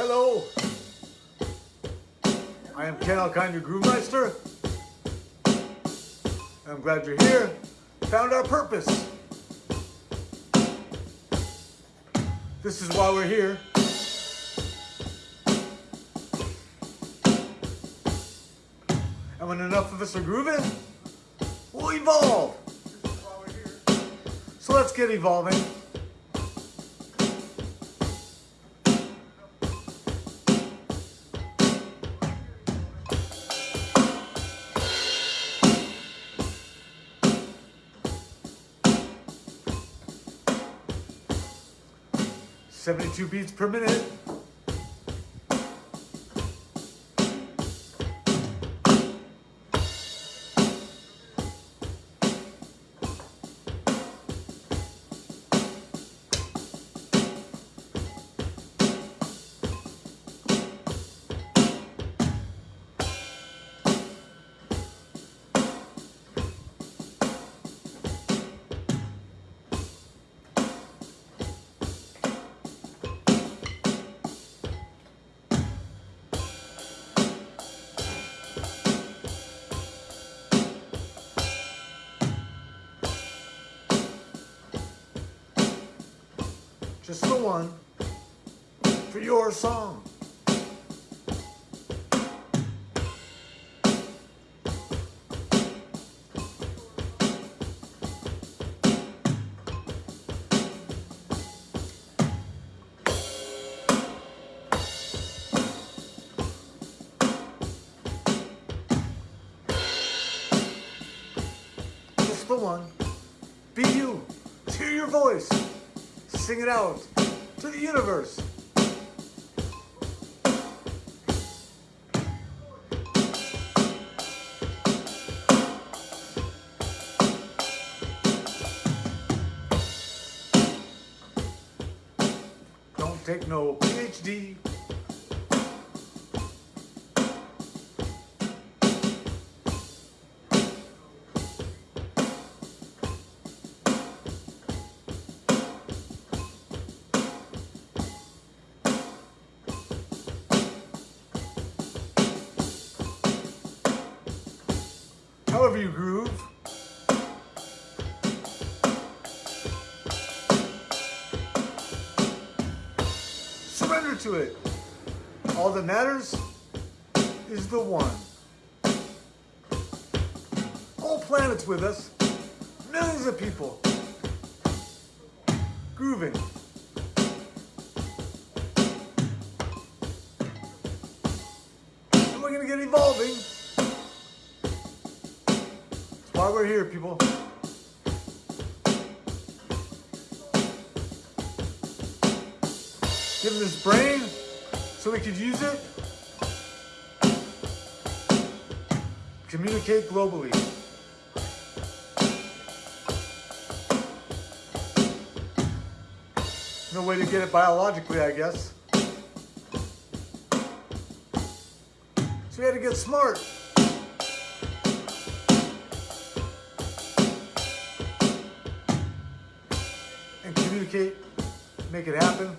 Hello. I am Ken Alkine, your Groove Meister. I'm glad you're here. Found our purpose. This is why we're here. And when enough of us are grooving, we'll evolve. So let's get evolving. Seventy-two beats per minute. Just the one for your song. Just the one. Be you. Hear your voice. Sing it out to the universe. Don't take no PhD. To it. All that matters is the one. Whole planets with us. Millions of people. Grooving. And we're gonna get evolving. That's why we're here, people. Give him his brain so we could use it. Communicate globally. No way to get it biologically, I guess. So we had to get smart. And communicate, make it happen.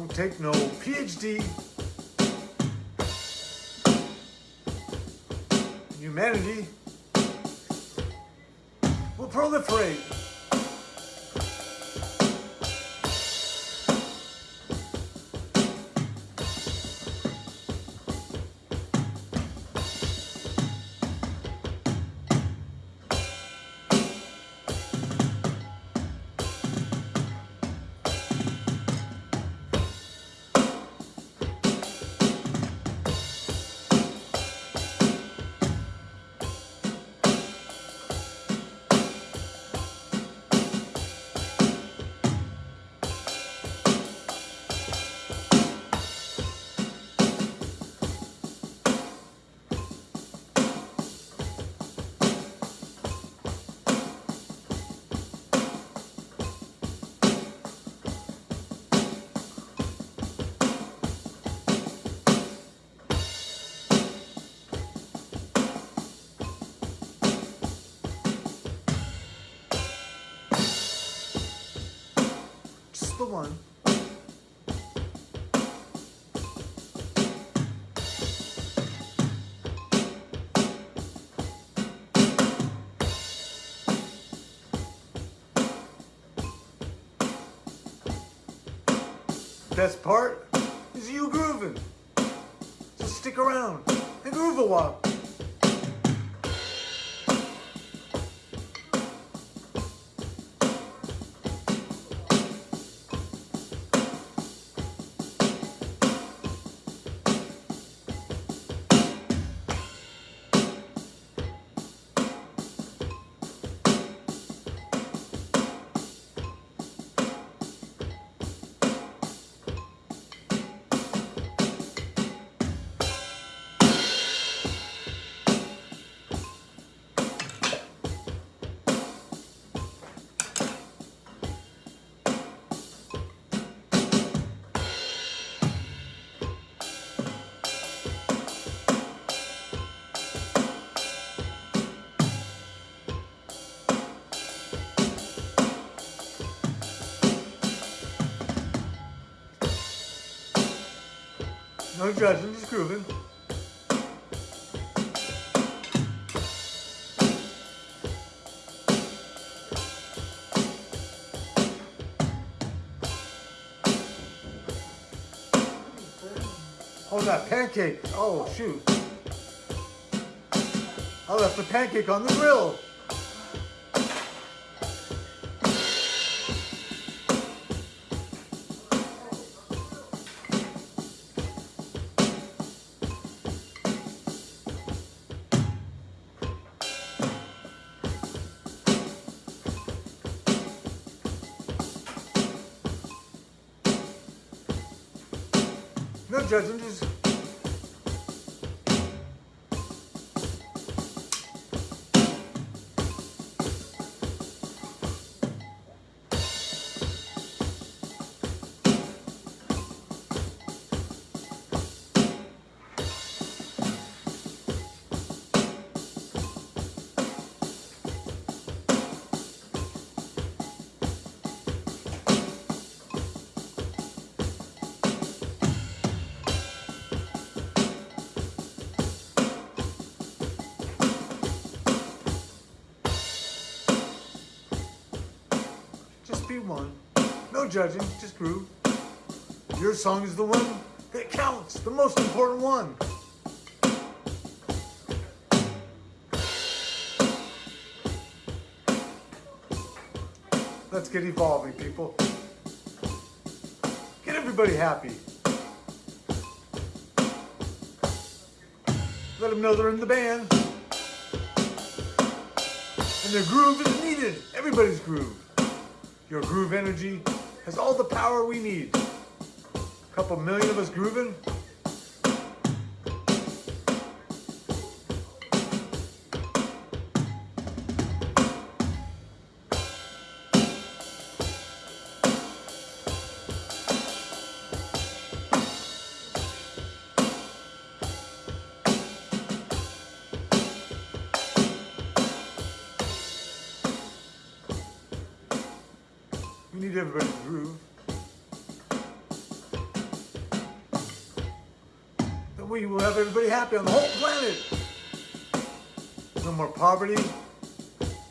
Don't take no PhD. Humanity will proliferate. One. Best part is you grooving. So stick around and groove a while. No judging, just grooving. Oh, that pancake. Oh, shoot. I left the pancake on the grill. No judging, just just be one. No judging, just groove. Your song is the one that counts, the most important one. Let's get evolving, people. Get everybody happy. Let them know they're in the band. And their groove is needed. Everybody's groove. Your groove energy has all the power we need. A couple million of us grooving. Everybody groove. Then we will have everybody happy on the whole planet. No more poverty.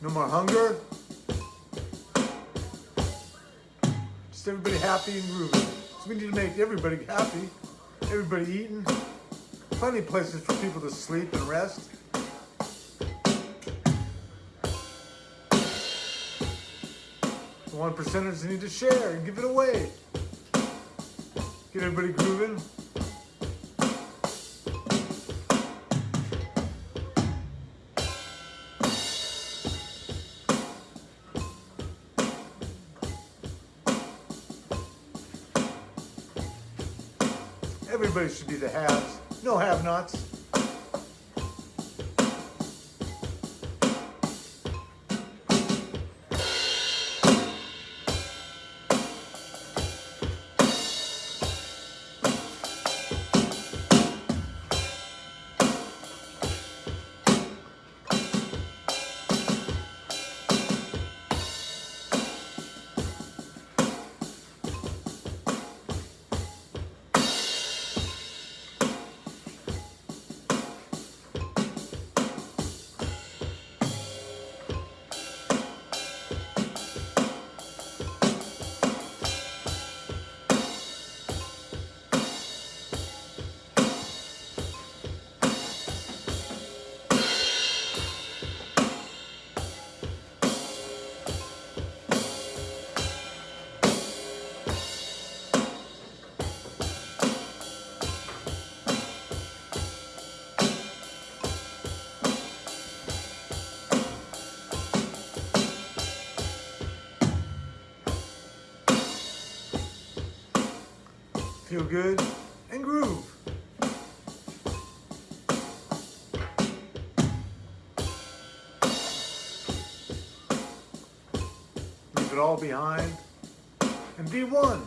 No more hunger. Just everybody happy and grooving. So we need to make everybody happy. Everybody eating. Plenty of places for people to sleep and rest. One percenters need to share and give it away. Get everybody grooving. Everybody should be the haves, no have-nots. Feel good and groove. Leave it all behind and be one.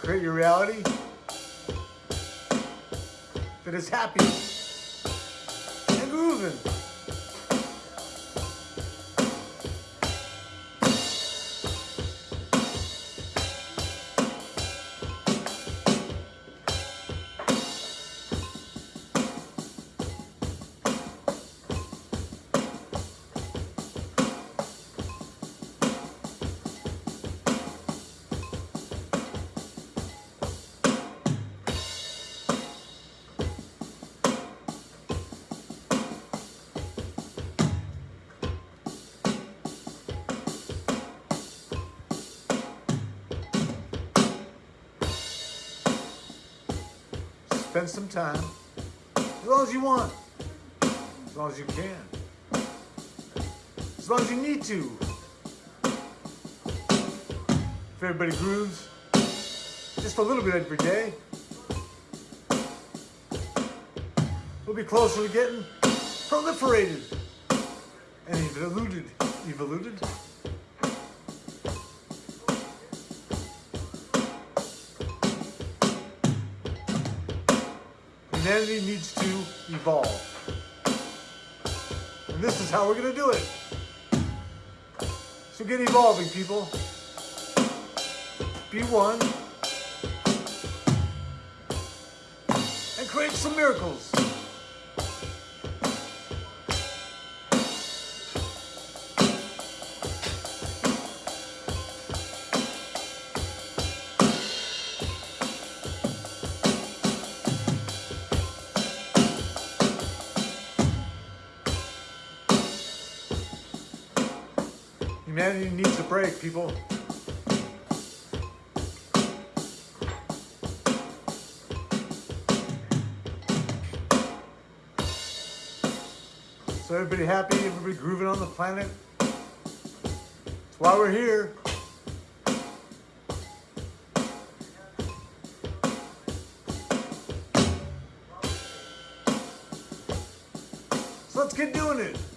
Create your reality that is happy and grooving. Spend some time, as long as you want, as long as you can, as long as you need to. If everybody grooves just a little bit every day, we'll be closer to getting proliferated and evoluted. Evoluted? Needs to evolve. And this is how we're going to do it. So get evolving, people. Be one. And create some miracles. Humanity needs a break, people. So everybody happy, everybody grooving on the planet. That's why we're here. So let's get doing it.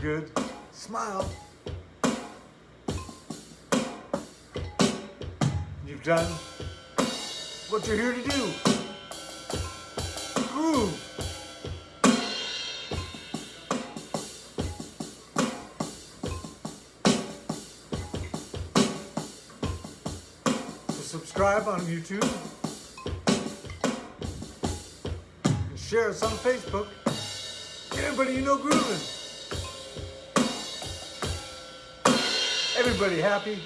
Good? Smile. You've done what you're here to do. Groove. So subscribe on YouTube. And share us on Facebook. Get everybody you know grooving. Everybody happy.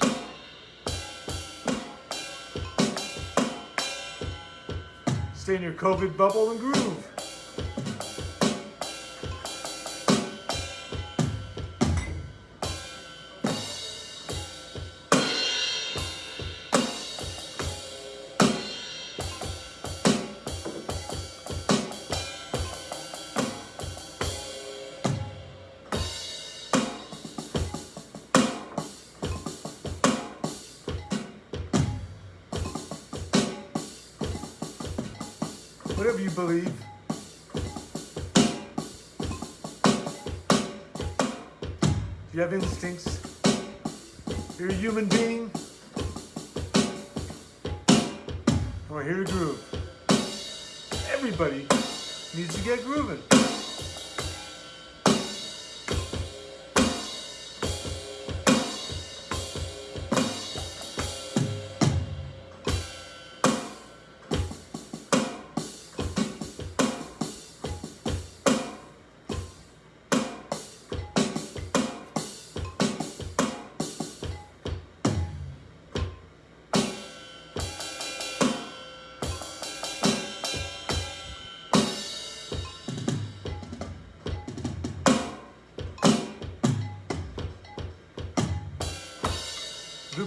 Stay in your COVID bubble and groove. Whatever you believe. You have instincts, you're a human being. And we're here to groove. Everybody needs to get grooving.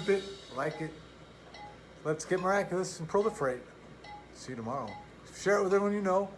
It, like it. Let's get miraculous and proliferate. See you tomorrow. Share it with everyone you know.